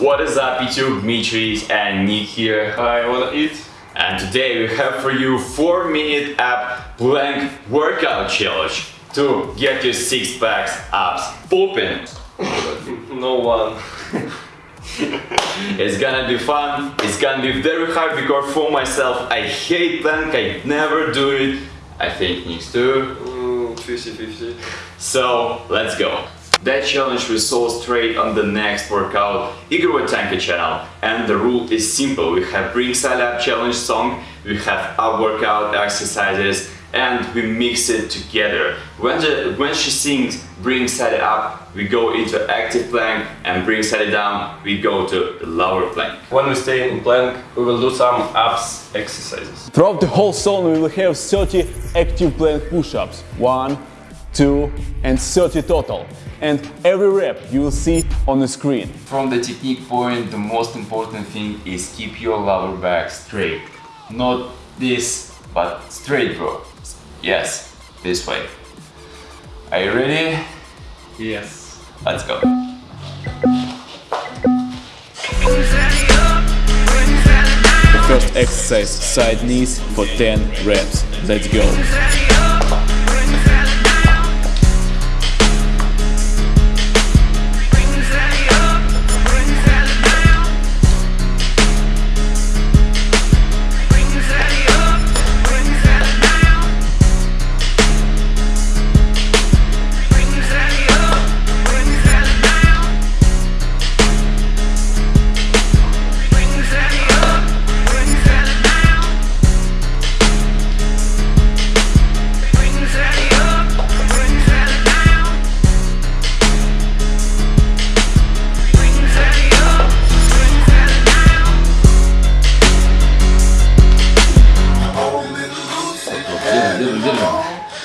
What is up YouTube, Dmitry and Nick here Hi, wanna eat. and today we have for you 4 minute ab plank workout challenge to get your 6 packs abs popping. No one. It's gonna be fun, it's gonna be very hard because for myself I hate plank, I never do it. I think Nick too. Mm, 50-50. So let's go. That challenge we saw straight on the next workout Igor Tanka channel and the rule is simple. We have bring Sally up challenge song, we have up workout exercises and we mix it together. When, the, when she sings bring Sally up, we go into active plank and bring Sally down, we go to the lower plank. When we stay in plank, we will do some abs exercises. Throughout the whole song we will have 30 active plank push-ups. One, two and 30 total. And every rep you will see on the screen. From the technique point, the most important thing is keep your lower back straight. Not this, but straight, bro. Yes, this way. Are you ready? Yes. Let's go. The first exercise, side knees for 10 reps. Let's go.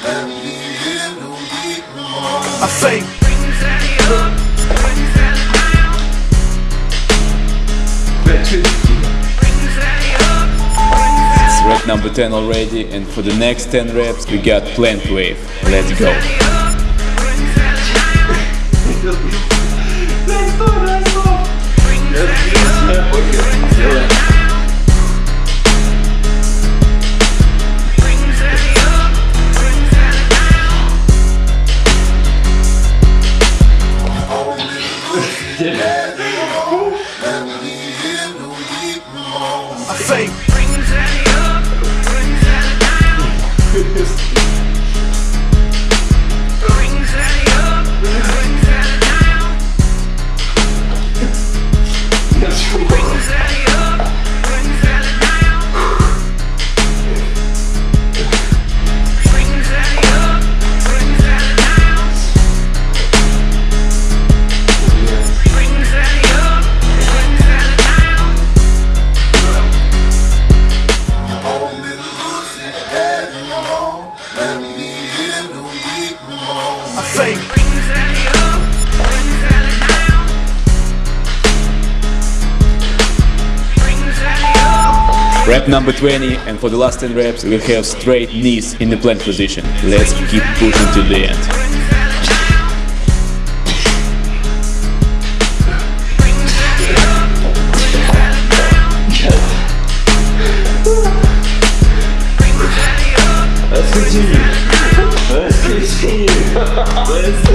I say, It's rep number 10 already and for the next 10 reps we got plant wave. Let's go. I say, Rep number 20 and for the last 10 reps we have straight knees in the plank position. Let's keep pushing to the end. Let's continue. Let's continue. Let's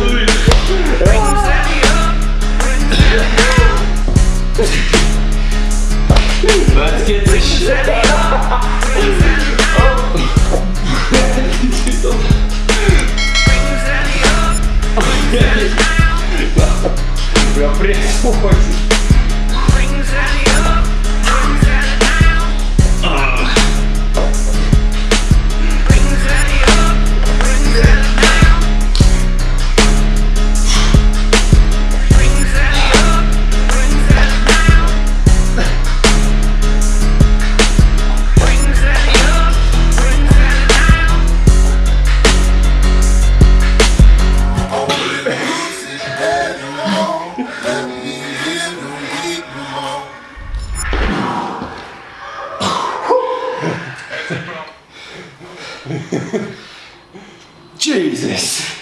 Jesus.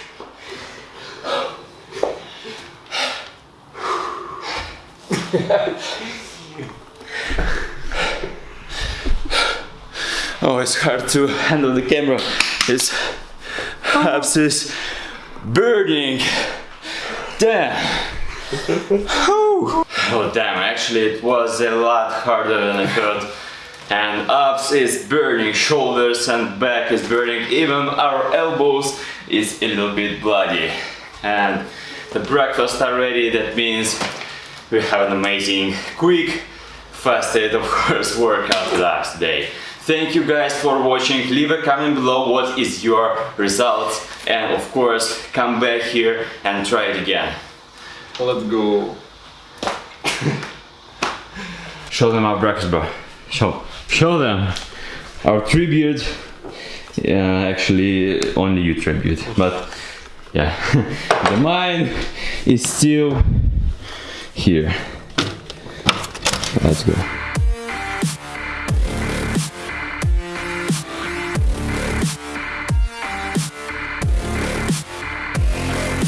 Oh, it's hard to handle the camera. It's abs is burning. Damn. Oh damn, actually it was a lot harder than I thought. And abs is burning, shoulders and back is burning, even our elbows is a little bit bloody. And the breakfast are ready, that means we have an amazing, quick, fasted, of course, workout last day. Thank you guys for watching. Leave a comment below what is your result and of course come back here and try it again. Let's go. Show them our breakfast, bro. Show, show them our tribute. Yeah, actually, only you tribute, but yeah, the mine is still here. Let's go.